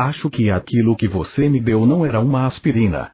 Acho que aquilo que você me deu não era uma aspirina.